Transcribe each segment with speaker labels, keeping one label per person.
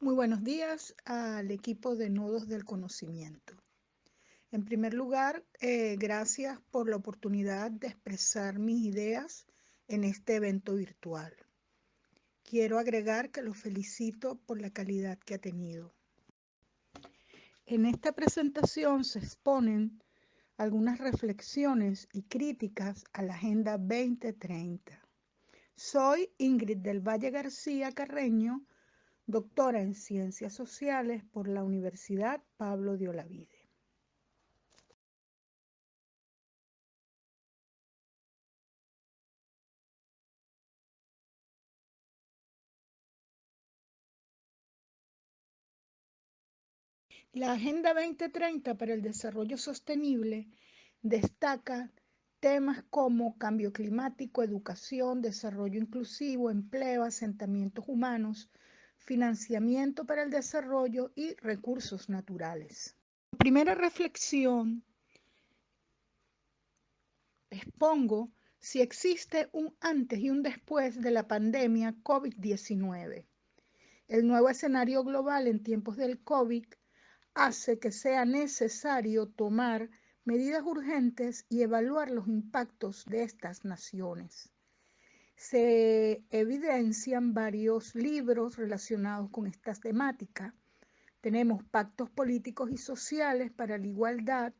Speaker 1: Muy buenos días al equipo de Nodos del Conocimiento. En primer lugar, eh, gracias por la oportunidad de expresar mis ideas en este evento virtual. Quiero agregar que los felicito por la calidad que ha tenido. En esta presentación se exponen algunas reflexiones y críticas a la Agenda 2030. Soy Ingrid del Valle García Carreño, doctora en Ciencias Sociales por la Universidad Pablo de Olavide. La Agenda 2030 para el Desarrollo Sostenible destaca temas como cambio climático, educación, desarrollo inclusivo, empleo, asentamientos humanos, financiamiento para el desarrollo y recursos naturales. Primera reflexión, expongo si existe un antes y un después de la pandemia COVID-19. El nuevo escenario global en tiempos del COVID hace que sea necesario tomar medidas urgentes y evaluar los impactos de estas naciones. Se evidencian varios libros relacionados con estas temáticas. Tenemos pactos políticos y sociales para la igualdad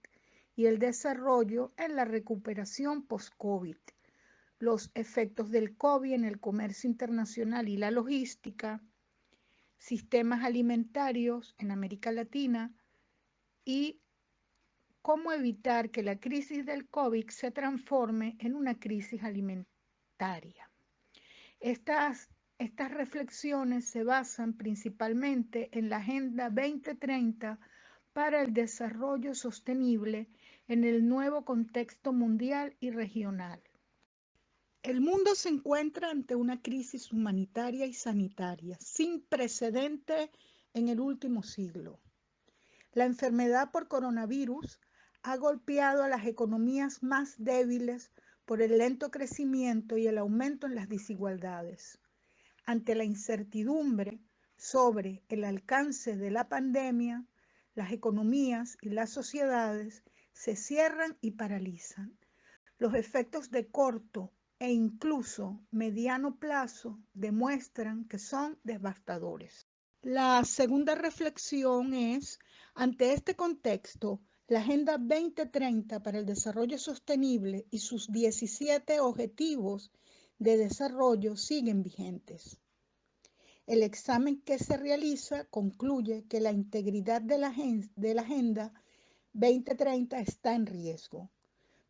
Speaker 1: y el desarrollo en la recuperación post-COVID, los efectos del COVID en el comercio internacional y la logística, sistemas alimentarios en América Latina y cómo evitar que la crisis del COVID se transforme en una crisis alimentaria. Estas, estas reflexiones se basan principalmente en la Agenda 2030 para el Desarrollo Sostenible en el nuevo contexto mundial y regional. El mundo se encuentra ante una crisis humanitaria y sanitaria sin precedente en el último siglo. La enfermedad por coronavirus ha golpeado a las economías más débiles por el lento crecimiento y el aumento en las desigualdades. Ante la incertidumbre sobre el alcance de la pandemia, las economías y las sociedades se cierran y paralizan. Los efectos de corto e incluso mediano plazo demuestran que son devastadores. La segunda reflexión es, ante este contexto, la Agenda 2030 para el Desarrollo Sostenible y sus 17 objetivos de desarrollo siguen vigentes. El examen que se realiza concluye que la integridad de la, de la Agenda 2030 está en riesgo.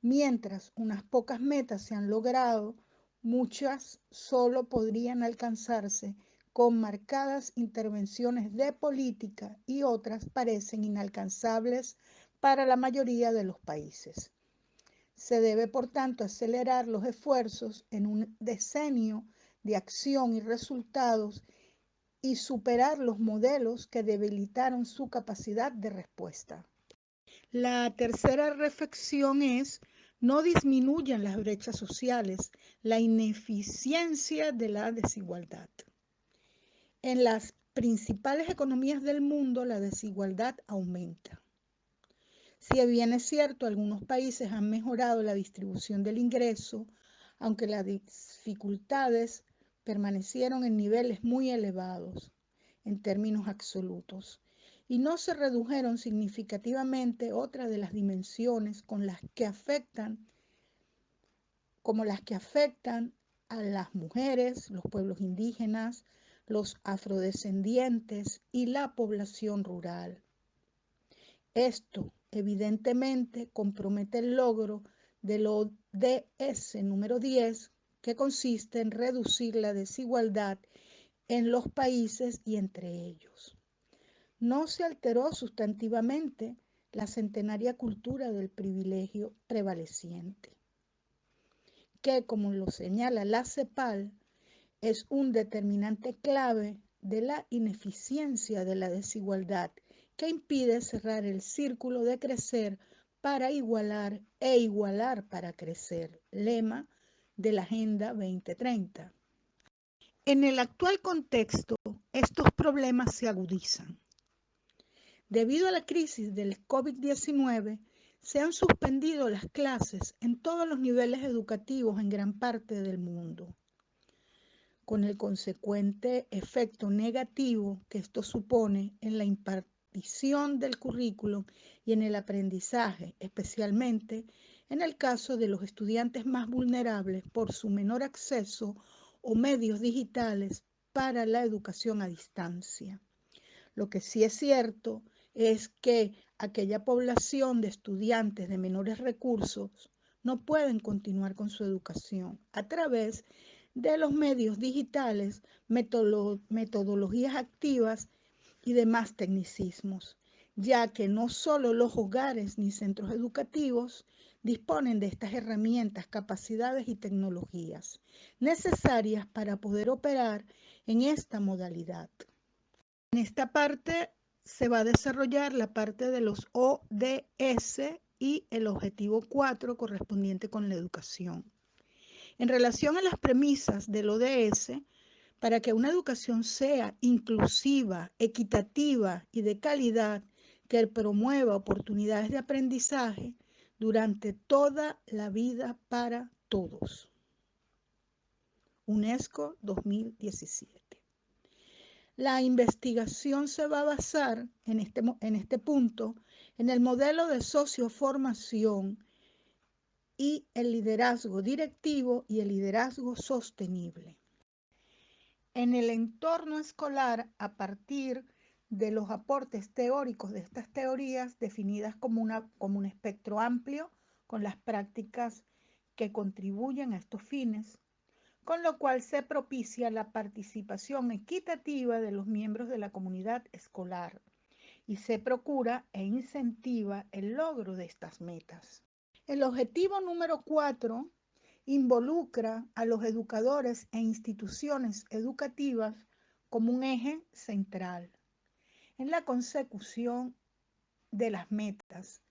Speaker 1: Mientras unas pocas metas se han logrado, muchas solo podrían alcanzarse con marcadas intervenciones de política y otras parecen inalcanzables para la mayoría de los países. Se debe, por tanto, acelerar los esfuerzos en un decenio de acción y resultados y superar los modelos que debilitaron su capacidad de respuesta. La tercera reflexión es no disminuyan las brechas sociales, la ineficiencia de la desigualdad. En las principales economías del mundo la desigualdad aumenta. Si bien es cierto, algunos países han mejorado la distribución del ingreso, aunque las dificultades permanecieron en niveles muy elevados en términos absolutos y no se redujeron significativamente otras de las dimensiones con las que afectan como las que afectan a las mujeres, los pueblos indígenas, los afrodescendientes y la población rural. Esto evidentemente compromete el logro del ODS número 10, que consiste en reducir la desigualdad en los países y entre ellos. No se alteró sustantivamente la centenaria cultura del privilegio prevaleciente, que, como lo señala la CEPAL, es un determinante clave de la ineficiencia de la desigualdad que impide cerrar el círculo de crecer para igualar e igualar para crecer, lema de la Agenda 2030. En el actual contexto, estos problemas se agudizan. Debido a la crisis del COVID-19, se han suspendido las clases en todos los niveles educativos en gran parte del mundo, con el consecuente efecto negativo que esto supone en la del currículum y en el aprendizaje, especialmente en el caso de los estudiantes más vulnerables por su menor acceso o medios digitales para la educación a distancia. Lo que sí es cierto es que aquella población de estudiantes de menores recursos no pueden continuar con su educación a través de los medios digitales, metodologías activas y demás tecnicismos, ya que no solo los hogares ni centros educativos disponen de estas herramientas, capacidades y tecnologías necesarias para poder operar en esta modalidad. En esta parte se va a desarrollar la parte de los ODS y el objetivo 4 correspondiente con la educación. En relación a las premisas del ODS, para que una educación sea inclusiva, equitativa y de calidad, que promueva oportunidades de aprendizaje durante toda la vida para todos. UNESCO 2017. La investigación se va a basar en este, en este punto en el modelo de socioformación y el liderazgo directivo y el liderazgo sostenible. En el entorno escolar, a partir de los aportes teóricos de estas teorías definidas como, una, como un espectro amplio con las prácticas que contribuyen a estos fines, con lo cual se propicia la participación equitativa de los miembros de la comunidad escolar y se procura e incentiva el logro de estas metas. El objetivo número cuatro involucra a los educadores e instituciones educativas como un eje central en la consecución de las metas.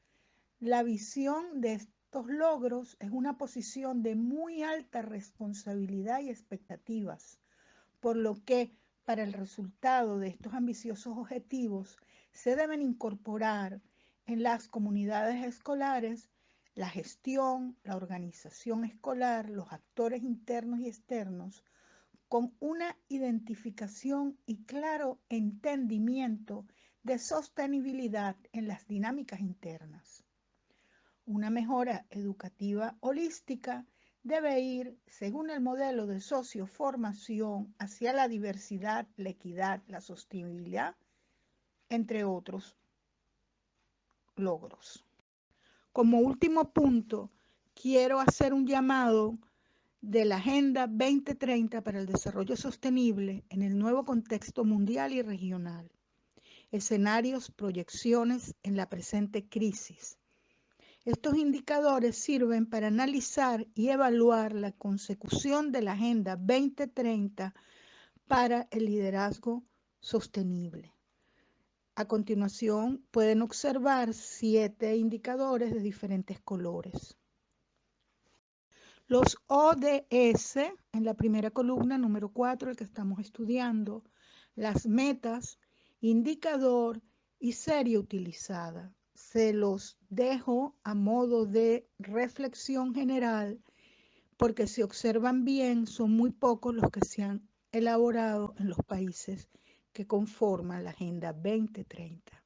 Speaker 1: La visión de estos logros es una posición de muy alta responsabilidad y expectativas, por lo que para el resultado de estos ambiciosos objetivos se deben incorporar en las comunidades escolares la gestión, la organización escolar, los actores internos y externos, con una identificación y claro entendimiento de sostenibilidad en las dinámicas internas. Una mejora educativa holística debe ir, según el modelo de socioformación, hacia la diversidad, la equidad, la sostenibilidad, entre otros logros. Como último punto, quiero hacer un llamado de la Agenda 2030 para el Desarrollo Sostenible en el nuevo contexto mundial y regional. Escenarios, proyecciones en la presente crisis estos indicadores sirven para analizar y evaluar la consecución de la Agenda 2030 para el liderazgo sostenible. A continuación pueden observar siete indicadores de diferentes colores. Los ODS, en la primera columna, número 4, el que estamos estudiando, las metas, indicador y serie utilizada se los dejo a modo de reflexión general, porque si observan bien, son muy pocos los que se han elaborado en los países que conforman la Agenda 2030.